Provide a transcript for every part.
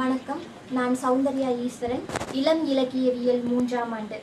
வணக்கம். நான் சௌந்தர்யா ஈஸ்வரன். இளம் இலக்கியவியல் மூன்றாம் ஆண்டு.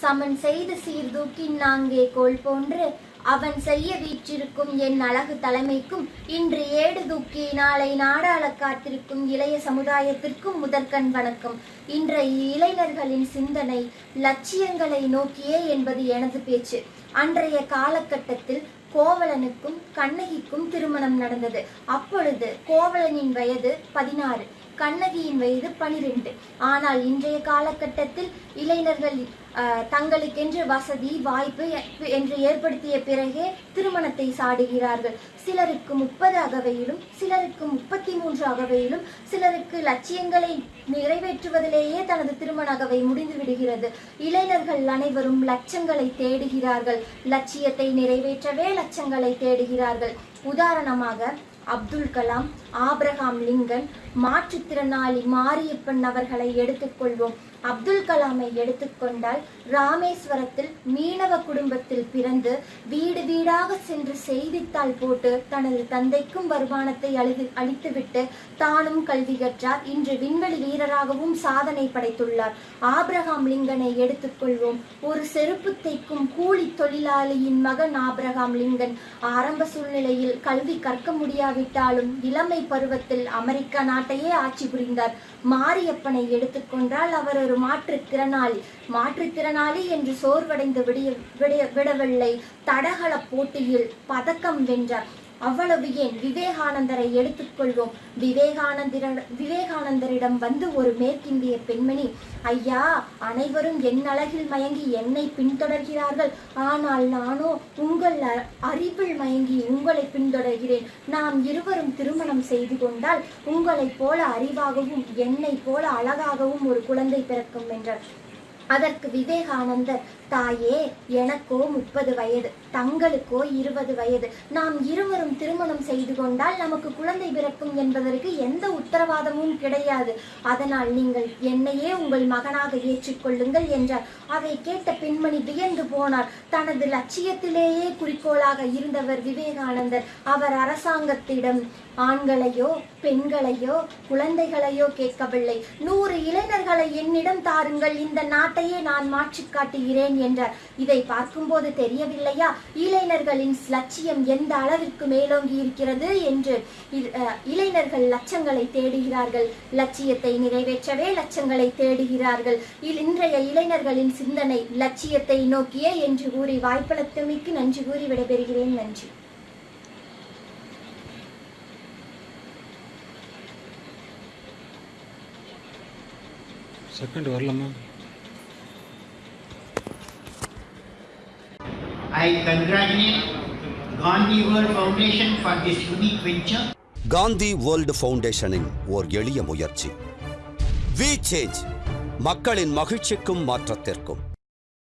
சமன் செய்து சீர்தூக்கி நாங்கே கோல் போன்று அவன் செய்ய வீற்றிருக்கும் என் அழகு தலைமைக்கும் இன்று ஏடு தூக்கி நாளை நாடாள காத்திருக்கும் இளைய சமுதாயத்திற்கும் முதற்கண் வணக்கம். இன்றைய இளைஞர்களின் சிந்தனை லட்சியங்களை நோக்கியே என்பது எனது பேச்சு. அன்றைய காலகட்டத்தில் கோவலனுக்கும் கண்ணகிக்கும் திருமணம் நடந்தது. அப்பொழுது கோவலனின் வயது பதினாறு கண்ணகியின் வயது பனிரெண்டு. ஆனால் இன்றைய காலகட்டத்தில் இளைஞர்கள் தங்களுக்கென்று வசதி வாய்ப்பு என்று ஏற்படுத்திய பிறகே திருமணத்தை சாடுகிறார்கள். சிலருக்கு முப்பது அகவையிலும் சிலருக்கு முப்பத்தி மூன்று அகவையிலும் சிலருக்கு லட்சியங்களை நிறைவேற்றுவதிலேயே தனது திருமண அகவை முடிந்து விடுகிறது. இளைஞர்கள் அனைவரும் லட்சங்களை தேடுகிறார்கள். லட்சியத்தை நிறைவேற்றவே லட்சங்களை தேடுகிறார்கள். உதாரணமாக அப்துல் கலாம் ஆபிரகாம் லிங்கன் மாற்றுத்திறனாளி மாரியப்பன் அவர்களை எடுத்துக்கொள்வோம். அப்துல் கலாமை எடுத்துக்கொண்டால் ராமேஸ்வரத்தில் மீனவ குடும்பத்தில் பிறந்து வீடு வீடாக சென்று செய்தித்தாள் போட்டு தனது தந்தைக்கும் வருமானத்தை அழிது அளித்துவிட்டு தானும் கல்வி கற்றார். இன்று விண்வெளி வீரராகவும் சாதனை படைத்துள்ளார். ஆபிரகாம் லிங்கனை எடுத்துக்கொள்வோம். ஒரு செருப்பு தைக்கும் கூலி தொழிலாளியின் மகன் ஆபிரகாம் லிங்கன். ஆரம்ப சூழ்நிலையில் கல்வி கற்க முடியாவிட்டாலும் இளமை பருவத்தில் அமெரிக்கா நாட்டையே ஆட்சி புரிந்தார். மாரியப்பனை எடுத்துக்கொண்டால் அவர் ஒரு மாற்றுத்திறனாளி மாற்றுத்திறனாளி என்று சோர்வடைந்து விடிய விடிய விடவில்லை. தடகள போட்டியில் பதக்கம் வென்றார். அவ்வளவு ஏன் விவேகானந்தரை எடுத்துக்கொள்வோம்? விவேகானந்தர விவேகானந்தரிடம் வந்து ஒரு மேற்கிந்திய பெண்மணி ஐயா அனைவரும் என் அழகில் மயங்கி என்னை பின்தொடர்கிறார்கள். ஆனால் நானோ உங்கள் அ- அறிவில் மயங்கி உங்களை பின்தொடர்கிறேன். நாம் இருவரும் திருமணம் செய்து கொண்டால் உங்களைப் போல அறிவாகவும் என்னை போல அழகாகவும் ஒரு குழந்தை பிறக்கும் என்றார் அதற்கு விவேகானந்தர் தாயே எனக்கோ முப்பது வயது தங்களுக்கோ இருபது வயது. நாம் இருவரும் திருமணம் செய்து கொண்டால் நமக்கு குழந்தை பிறக்கும் என்பதற்கு எந்த உத்தரவாதமும் கிடையாது. அதனால் நீங்கள் என்னையே உங்கள் மகனாக ஏற்றுக்கொள்ளுங்கள் என்றார். அதை கேட்ட பெண்மணி வியந்து போனார். தனது லட்சியத்திலேயே குறிக்கோளாக இருந்தவர் விவேகானந்தர். அவர் அரசாங்கத்திடம் ஆண்களையோ பெண்களையோ குழந்தைகளையோ கேட்கவில்லை. நூறு இளைஞர்களை என்னிடம் தாருங்கள். இந்த நாட்டையே நான் மாற்றி காட்டுகிறேன் என்றார் இதை பார்க்கும்போது தெரியவில்லையா? இளைஞர்களின் லட்சியம் எந்த அளவிற்கு மேலோங்கி இருக்கிறது என்று இளைஞர்கள் லட்சங்களை தேடுகிறார்கள். லட்சியத்தை நிறைவேற்றவே லட்சங்களை தேடுகிறார்கள். இன்றைய இளைஞர்களின் சிந்தனை லட்சியத்தை நோக்கியே என்று கூறி வாய்ப்பளித்தமைக்கு நன்றி கூறி விடைபெறுகிறேன். நன்றி. செகண்ட் வரலாமா? I congratulate Gandhi World Foundation for this unique venture. Gandhi world ஃபவுண்டேஷனின் ஓர் எளிய முயற்சி வி சேஞ்ச் மக்களின் மகிழ்ச்சிக்கும் மாற்றத்திற்கும்